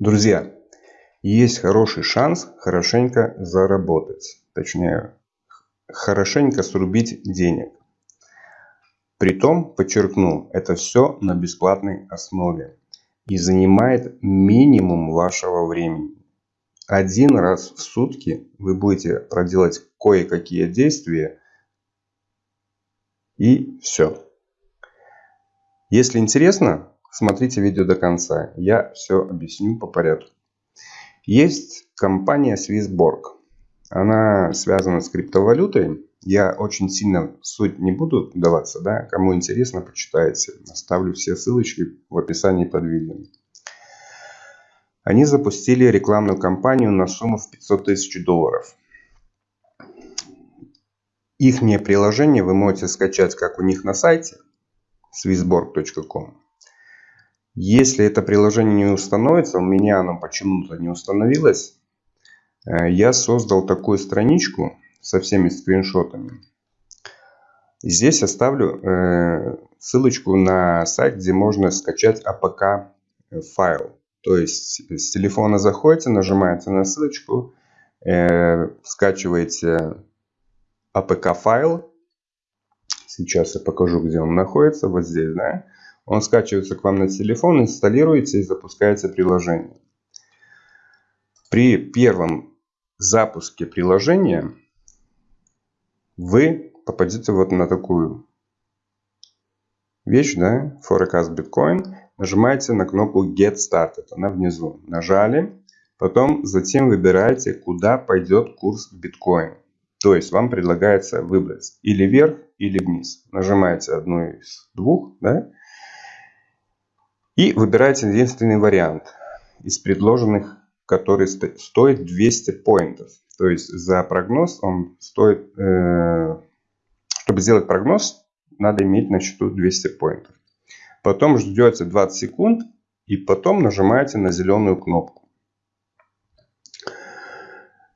Друзья, есть хороший шанс хорошенько заработать. Точнее, хорошенько срубить денег. Притом, подчеркну, это все на бесплатной основе. И занимает минимум вашего времени. Один раз в сутки вы будете проделать кое-какие действия. И все. Если интересно, смотрите видео до конца. Я все объясню по порядку. Есть компания Swissborg. Она связана с криптовалютой. Я очень сильно в суть не буду даваться. Да? Кому интересно, почитайте. Оставлю все ссылочки в описании под видео. Они запустили рекламную кампанию на сумму в 500 тысяч долларов. Их приложение вы можете скачать как у них на сайте swissborg.com если это приложение не установится, у меня оно почему-то не установилось, э, я создал такую страничку со всеми скриншотами. Здесь оставлю э, ссылочку на сайт, где можно скачать APK файл. То есть с телефона заходите, нажимаете на ссылочку, э, скачиваете APK файл. Сейчас я покажу, где он находится. Вот здесь, да. Он скачивается к вам на телефон, инсталируется и запускается приложение. При первом запуске приложения вы попадете вот на такую вещь, да, Forecast Bitcoin. Нажимаете на кнопку Get Started, она внизу. Нажали, потом затем выбираете, куда пойдет курс биткоин. То есть вам предлагается выбрать или вверх, или вниз. Нажимаете одну из двух, да, и выбираете единственный вариант из предложенных, который стоит 200 поинтов. То есть за прогноз он стоит, э, чтобы сделать прогноз, надо иметь на счету 200 поинтов. Потом ждете 20 секунд и потом нажимаете на зеленую кнопку.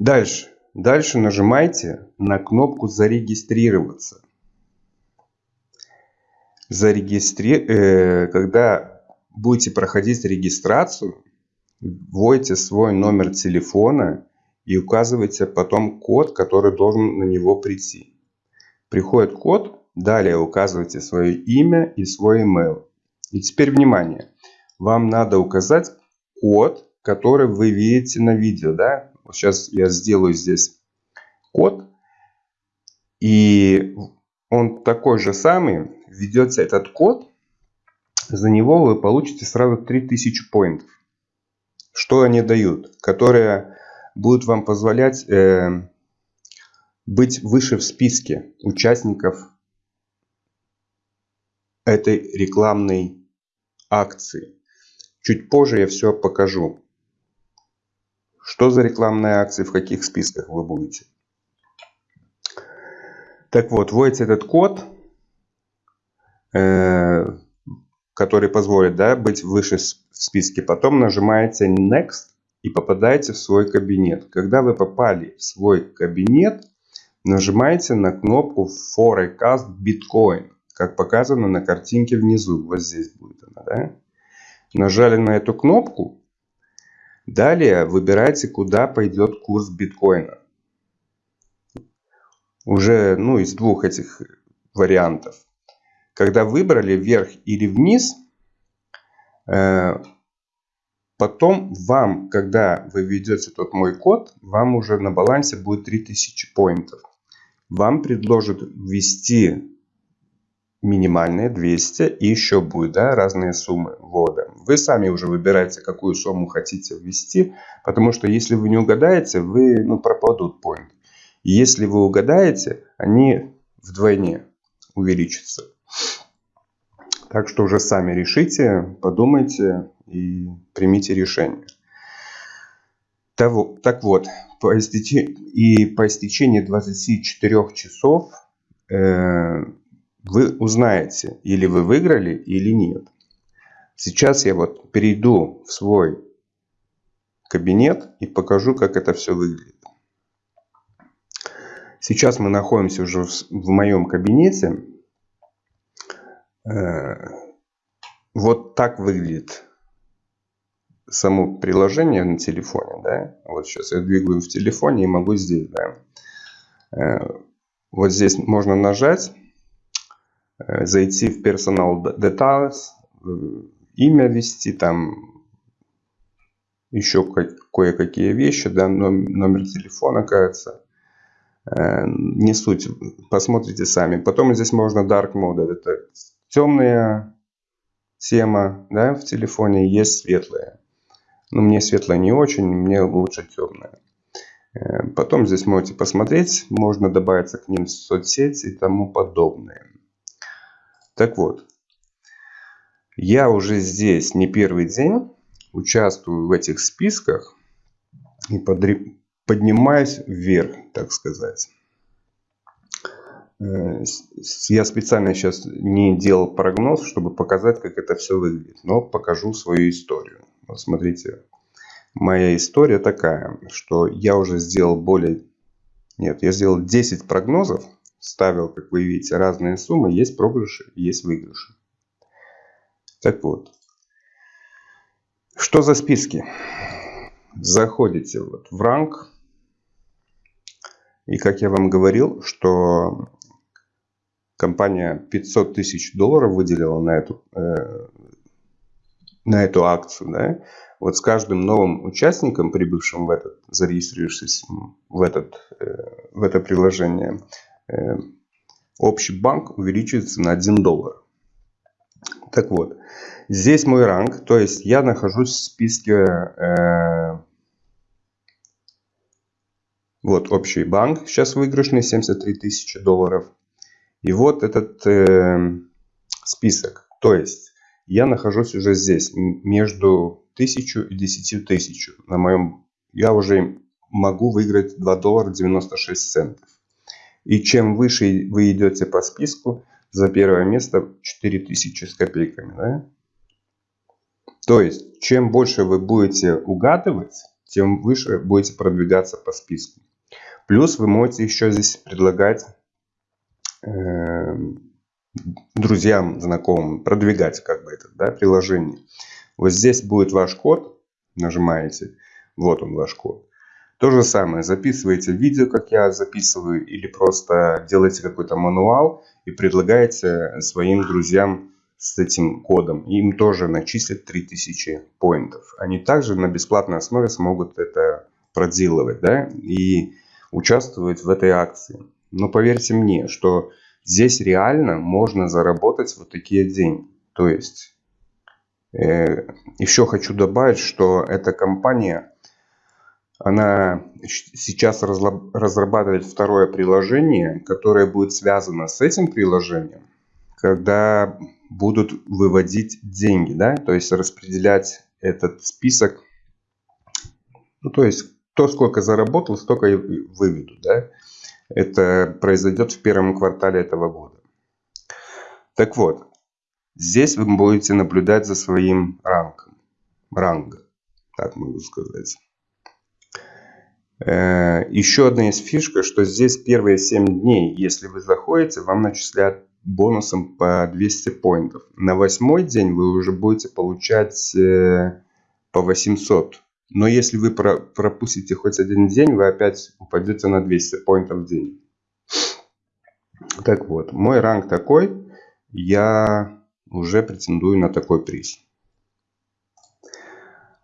Дальше. Дальше нажимайте на кнопку зарегистрироваться. Зарегистри... Э, когда будете проходить регистрацию, вводите свой номер телефона и указывайте потом код, который должен на него прийти. Приходит код, далее указывайте свое имя и свой email. И теперь внимание, вам надо указать код, который вы видите на видео. Да? Сейчас я сделаю здесь код. И он такой же самый. Введете этот код за него вы получите сразу 3000 поинтов. Что они дают? Которые будут вам позволять э, быть выше в списке участников этой рекламной акции. Чуть позже я все покажу. Что за рекламные акции, в каких списках вы будете. Так вот, вводите этот код. Э, который позволит да, быть выше в списке. Потом нажимаете Next и попадаете в свой кабинет. Когда вы попали в свой кабинет, нажимаете на кнопку Forecast Bitcoin, как показано на картинке внизу. Вот здесь будет она. Да? Нажали на эту кнопку. Далее выбирайте, куда пойдет курс биткоина. Уже ну, из двух этих вариантов. Когда выбрали вверх или вниз, э, потом вам, когда вы введете тот мой код, вам уже на балансе будет 3000 поинтов. Вам предложат ввести минимальные 200 и еще будет да, разные суммы ввода. Вы сами уже выбираете, какую сумму хотите ввести, потому что если вы не угадаете, вы ну, пропадут поинт. Если вы угадаете, они вдвойне увеличатся. Так что уже сами решите, подумайте и примите решение. Так вот, по истечении, и по истечении 24 часов э, вы узнаете, или вы выиграли, или нет. Сейчас я вот перейду в свой кабинет и покажу, как это все выглядит. Сейчас мы находимся уже в, в моем кабинете. Э, вот так выглядит само приложение на телефоне, да, вот сейчас я двигаю в телефоне и могу здесь, да, э, вот здесь можно нажать, э, зайти в Personal Details, имя ввести, там еще кое-какие вещи, да, номер телефона, кажется, не суть, посмотрите сами. Потом здесь можно Dark Mode, это темная тема, да, в телефоне, есть светлая. Но мне светлая не очень, мне лучше темная. Э, потом здесь можете посмотреть, можно добавиться к ним в соцсети и тому подобное. Так вот, я уже здесь не первый день участвую в этих списках и поднимаюсь вверх, так сказать. Э, я специально сейчас не делал прогноз, чтобы показать, как это все выглядит. Но покажу свою историю. Вот смотрите, моя история такая, что я уже сделал более... Нет, я сделал 10 прогнозов. Ставил, как вы видите, разные суммы. Есть проигрыши, есть выигрыши. Так вот. Что за списки? Заходите вот в ранг. И как я вам говорил, что компания 500 тысяч долларов выделила на эту, э, на эту акцию. Да? Вот с каждым новым участником, прибывшим в этот, зарегистрировавшись в, этот, э, в это приложение, э, общий банк увеличивается на 1 доллар. Так вот, здесь мой ранг, то есть я нахожусь в списке э, вот общий банк, сейчас выигрышный 73 тысячи долларов. И вот этот э, список. То есть я нахожусь уже здесь, между 1000 и 10 тысяч. На моем, я уже могу выиграть 2 доллара 96 центов. И чем выше вы идете по списку, за первое место 4000 с копейками. Да? То есть, чем больше вы будете угадывать, тем выше будете продвигаться по списку. Плюс вы можете еще здесь предлагать друзьям, знакомым, продвигать как бы это да, приложение. Вот здесь будет ваш код, нажимаете, вот он ваш код. То же самое, записываете видео, как я записываю, или просто делаете какой-то мануал и предлагаете своим друзьям с этим кодом. Им тоже начислят 3000 поинтов. Они также на бесплатной основе смогут это проделывать да, и участвовать в этой акции. Но поверьте мне, что здесь реально можно заработать вот такие деньги. То есть, э, еще хочу добавить, что эта компания, она сейчас разрабатывает второе приложение, которое будет связано с этим приложением, когда будут выводить деньги, да, то есть распределять этот список, ну, то есть кто сколько заработал, столько и выведут, да. Это произойдет в первом квартале этого года. Так вот, здесь вы будете наблюдать за своим рангом. Рангом, так могу сказать. Э, еще одна из фишка, что здесь первые 7 дней, если вы заходите, вам начисляют бонусом по 200 поинтов. На восьмой день вы уже будете получать э, по 800 но если вы пропустите хоть один день, вы опять упадете на 200 поинтов в день. Так вот, мой ранг такой. Я уже претендую на такой приз.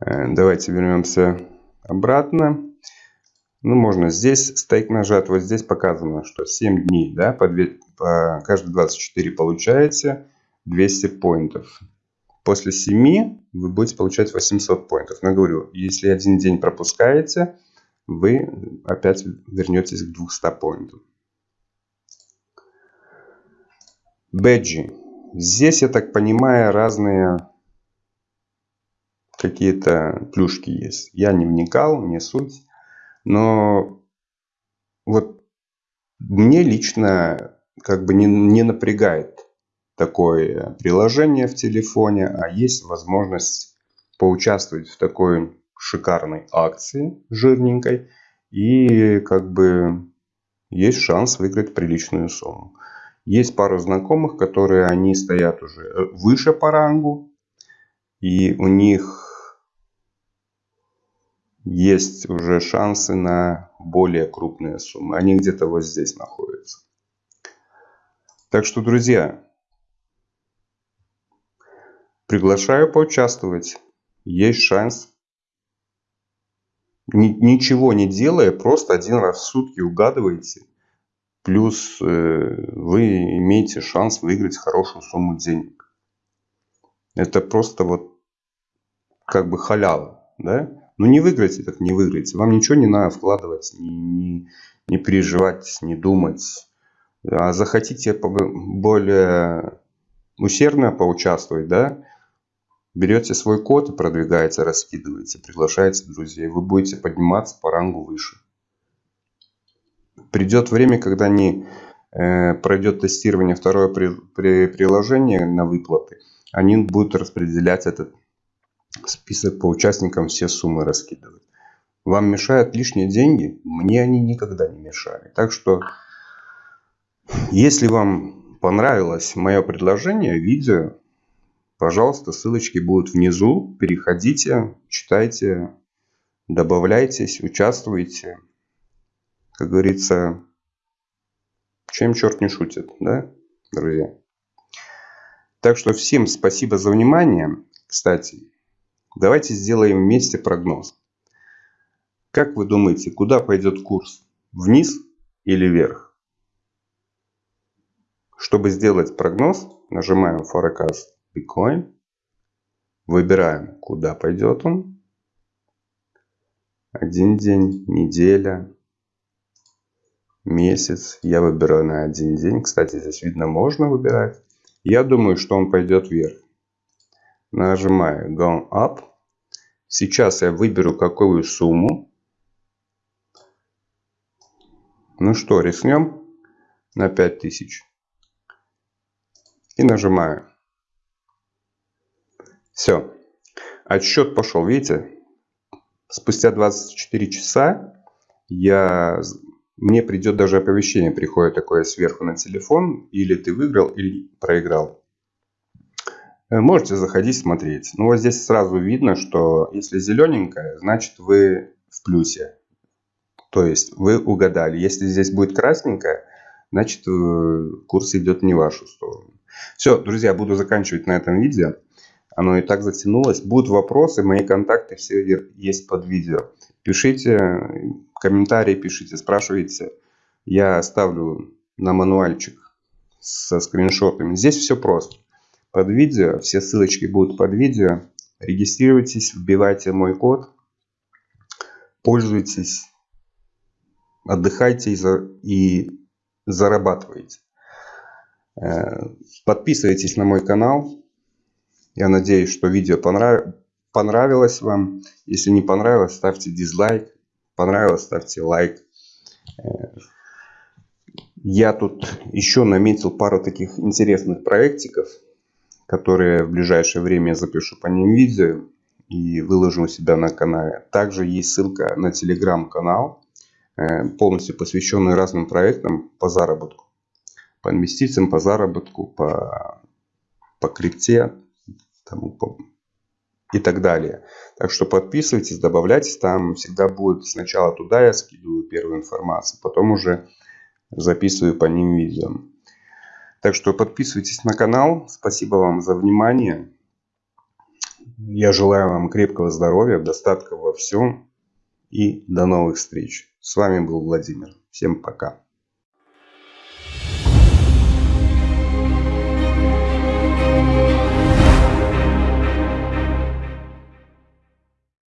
Э, давайте вернемся обратно. Ну, можно здесь стейк нажать. Вот здесь показано, что 7 дней, да, по, 2, по каждые 24 получаете 200 поинтов. После 7 вы будете получать 800 поинтов. Но говорю, если один день пропускаете, вы опять вернетесь к 200 поинтам. Бэджи. Здесь, я так понимаю, разные какие-то плюшки есть. Я не вникал, не суть. Но вот мне лично как бы не, не напрягает такое приложение в телефоне, а есть возможность поучаствовать в такой шикарной акции жирненькой и как бы есть шанс выиграть приличную сумму. Есть пару знакомых, которые они стоят уже выше по рангу и у них есть уже шансы на более крупные суммы. Они где-то вот здесь находятся. Так что, друзья, приглашаю поучаствовать. Есть шанс. Ничего не делая, просто один раз в сутки угадываете. Плюс э, вы имеете шанс выиграть хорошую сумму денег. Это просто вот как бы халява, да? Ну не выиграете, так не выиграете. Вам ничего не надо вкладывать, не, не, не переживать, не думать. А захотите более усердно поучаствовать, да? Берете свой код и продвигаете, раскидываете, приглашаете друзей. Вы будете подниматься по рангу выше. Придет время, когда не э, пройдет тестирование второе при, при, приложение на выплаты. Они будут распределять этот список по участникам все суммы раскидывать. Вам мешают лишние деньги? Мне они никогда не мешали. Так что, если вам понравилось мое предложение, видео, пожалуйста, ссылочки будут внизу. Переходите, читайте, добавляйтесь, участвуйте. Как говорится, чем черт не шутит, да, друзья? Так что всем спасибо за внимание. Кстати, Давайте сделаем вместе прогноз. Как вы думаете, куда пойдет курс? Вниз или вверх? Чтобы сделать прогноз, нажимаем Forecast Bitcoin. Выбираем, куда пойдет он. Один день, неделя, месяц. Я выбираю на один день. Кстати, здесь видно, можно выбирать. Я думаю, что он пойдет вверх. Нажимаю Go Up. Сейчас я выберу какую сумму. Ну что, рискнем на 5000. И нажимаю. Все. Отсчет пошел. Видите? Спустя 24 часа я, мне придет даже оповещение, приходит такое сверху на телефон. Или ты выиграл, или проиграл. Э, можете заходить смотреть. Ну вот здесь сразу видно, что если зелененькое, значит вы в плюсе. То есть вы угадали. Если здесь будет красненькое, значит э, курс идет не в вашу сторону. Все, друзья, буду заканчивать на этом видео. Оно и так затянулось. Будут вопросы, мои контакты все есть под видео. Пишите комментарии, пишите, спрашивайте. Я оставлю на мануальчик со скриншотами. Здесь все просто под видео. Все ссылочки будут под видео. Регистрируйтесь, вбивайте мой код. Пользуйтесь, отдыхайте и зарабатывайте. Э, подписывайтесь на мой канал. Я надеюсь, что видео понрав... понравилось вам. Если не понравилось, ставьте дизлайк. Понравилось, ставьте лайк. Э, я тут еще наметил пару таких интересных проектиков которые в ближайшее время запишу по ним видео и выложу у себя на канале. Также есть ссылка на телеграм-канал, э, полностью посвященный разным проектам по заработку. По инвестициям, по заработку, по, по крипте тому, и так далее. Так что подписывайтесь, добавляйтесь. Там всегда будет сначала туда я скидываю первую информацию, потом уже записываю по ним видео. Так что подписывайтесь на канал. Спасибо вам за внимание. Я желаю вам крепкого здоровья, достатка во всем. И до новых встреч. С вами был Владимир. Всем пока.